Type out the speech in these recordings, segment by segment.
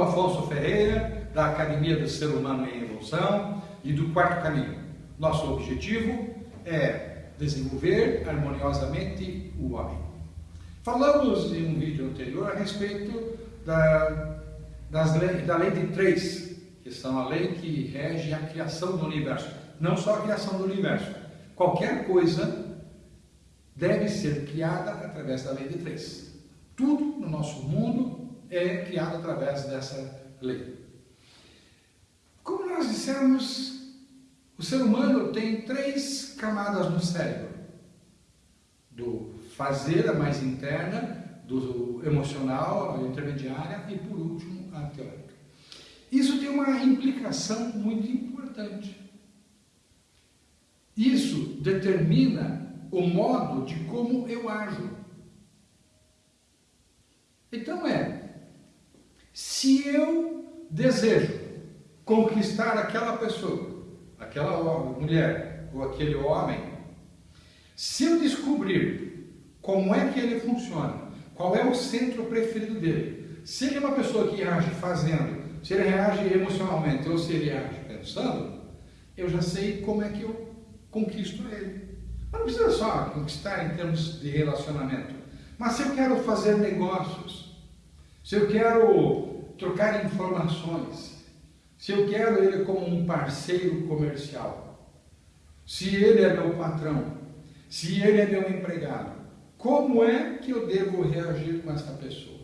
sou Afonso Ferreira, da Academia do Ser Humano em Evolução e do Quarto Caminho. Nosso objetivo é desenvolver harmoniosamente o homem. Falamos em um vídeo anterior a respeito da, das da lei de três, que são a lei que rege a criação do universo. Não só a criação do universo. Qualquer coisa deve ser criada através da lei de três. Tudo no nosso mundo é criado através dessa lei. Como nós dissemos, o ser humano tem três camadas no cérebro. Do fazer, a mais interna, do emocional, a intermediária e, por último, a teórica. Isso tem uma implicação muito importante. Isso determina o modo de como eu ajo. Então é, se eu desejo conquistar aquela pessoa, aquela mulher ou aquele homem, se eu descobrir como é que ele funciona, qual é o centro preferido dele, se ele é uma pessoa que age fazendo, se ele reage emocionalmente ou se ele age pensando, eu já sei como é que eu conquisto ele. Mas não precisa só conquistar em termos de relacionamento. Mas se eu quero fazer negócios, se eu quero trocar informações, se eu quero ele como um parceiro comercial, se ele é meu patrão, se ele é meu empregado, como é que eu devo reagir com essa pessoa?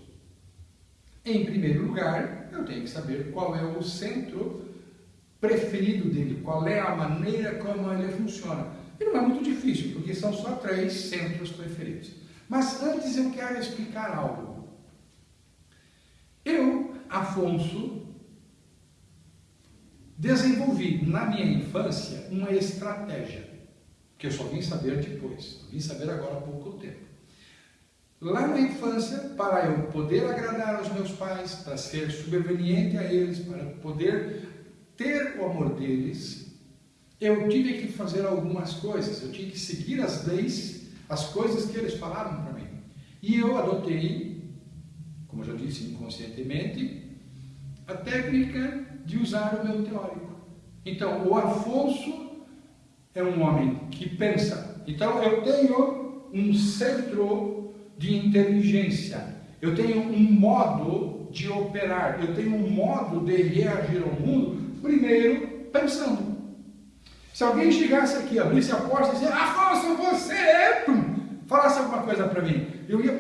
Em primeiro lugar, eu tenho que saber qual é o centro preferido dele, qual é a maneira como ele funciona. E não é muito difícil, porque são só três centros preferidos. Mas antes eu quero explicar algo. Eu, Afonso, desenvolvi na minha infância uma estratégia, que eu só vim saber depois, vim saber agora há pouco tempo. Lá na infância, para eu poder agradar aos meus pais, para ser subveniente a eles, para poder ter o amor deles, eu tive que fazer algumas coisas, eu tinha que seguir as leis as coisas que eles falaram para mim. E eu adotei, como eu já disse inconscientemente, a técnica de usar o meu teórico. Então, o Afonso é um homem que pensa. Então, eu tenho um centro de inteligência. Eu tenho um modo de operar. Eu tenho um modo de reagir ao mundo, primeiro pensando. Se alguém chegasse aqui, abrisse a porta e dissesse, Afonso, você é, falasse alguma coisa para mim, eu ia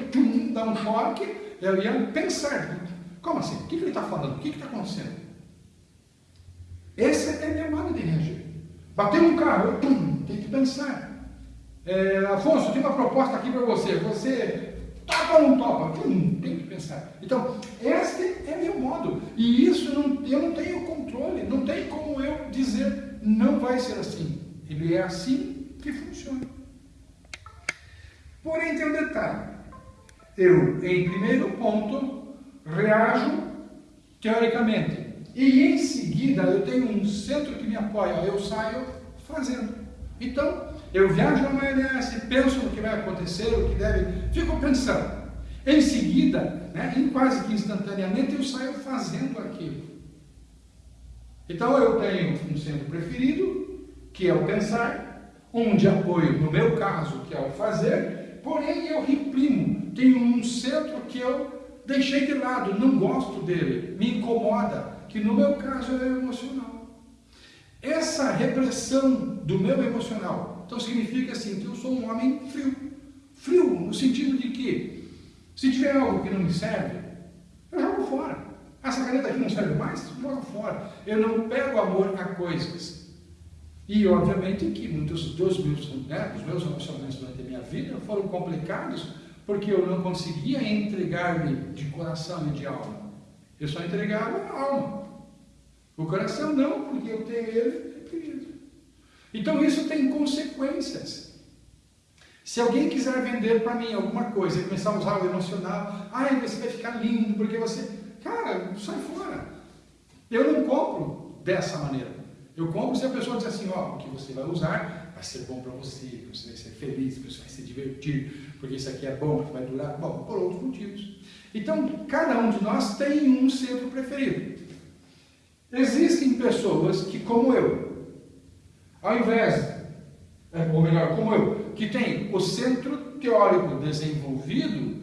dar um choque, eu ia pensar, como assim? O que, ele está falando? O que está acontecendo? Esse é meu modo de reagir. Bateu um carro, eu tem que pensar. É, Afonso, tem uma proposta aqui para você. Você topa ou não topa? Tem que pensar. Então, este é meu modo. E isso não, eu não tenho controle, não tem como eu dizer não vai ser assim. Ele é assim que funciona. Porém, tem um detalhe. Eu, em primeiro ponto, reajo teoricamente. E em seguida, eu tenho um centro que me apoia. Eu saio fazendo. Então, eu viajo na maionese, penso no que vai acontecer, o que deve... Fico pensando. Em seguida, né, em quase que instantaneamente, eu saio fazendo aquilo. Então eu tenho um centro preferido, que é o pensar, um de apoio, no meu caso, que é o fazer, porém eu reprimo. Tenho um centro que eu deixei de lado, não gosto dele, me incomoda, que no meu caso é emocional. Essa repressão do meu emocional, então significa assim, que eu sou um homem frio. Frio no sentido de que, se tiver algo que não me serve, eu jogo fora. Essa caneta aqui não serve mais? Joga fora. Eu não pego amor a coisas. E, obviamente, que muitos dos meus, né, meus relacionamentos durante a minha vida foram complicados porque eu não conseguia entregar-me de coração e de alma. Eu só entregava a alma. O coração não, porque eu tenho ele reprimido. Então, isso tem consequências. Se alguém quiser vender para mim alguma coisa e começar a usar o emocional, ai, você vai ficar lindo, porque você Cara, sai fora. Eu não compro dessa maneira. Eu compro se a pessoa diz assim, ó, o que você vai usar vai ser bom para você, você vai ser feliz, você vai se divertir, porque isso aqui é bom, vai durar, bom, por outros motivos. Então, cada um de nós tem um centro preferido. Existem pessoas que, como eu, ao invés, é, ou melhor, como eu, que tem o centro teórico desenvolvido,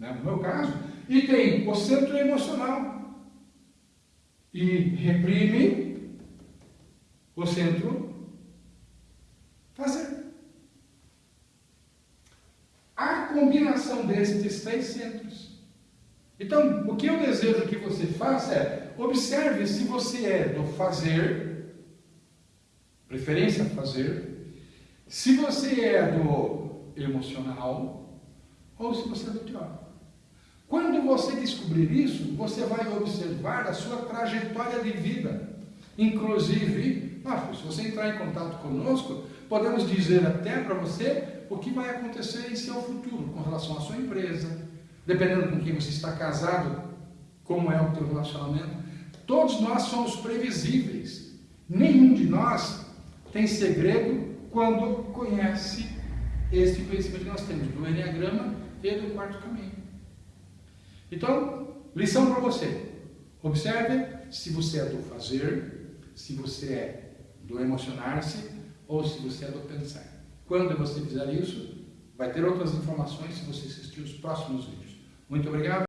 né, no meu caso, e tem o centro emocional. E reprime o centro fazer. A combinação destes três centros. Então, o que eu desejo que você faça é observe se você é do fazer, preferência fazer, se você é do emocional ou se você é do teórico. Quando você descobrir isso, você vai observar a sua trajetória de vida. Inclusive, se você entrar em contato conosco, podemos dizer até para você o que vai acontecer em seu futuro com relação à sua empresa, dependendo com quem você está casado, como é o teu relacionamento. Todos nós somos previsíveis. Nenhum de nós tem segredo quando conhece este conhecimento que nós temos do Enneagrama e do quarto caminho. Então, lição para você. Observe se você é do fazer, se você é do emocionar-se ou se você é do pensar. Quando você fizer isso, vai ter outras informações se você assistir os próximos vídeos. Muito obrigado.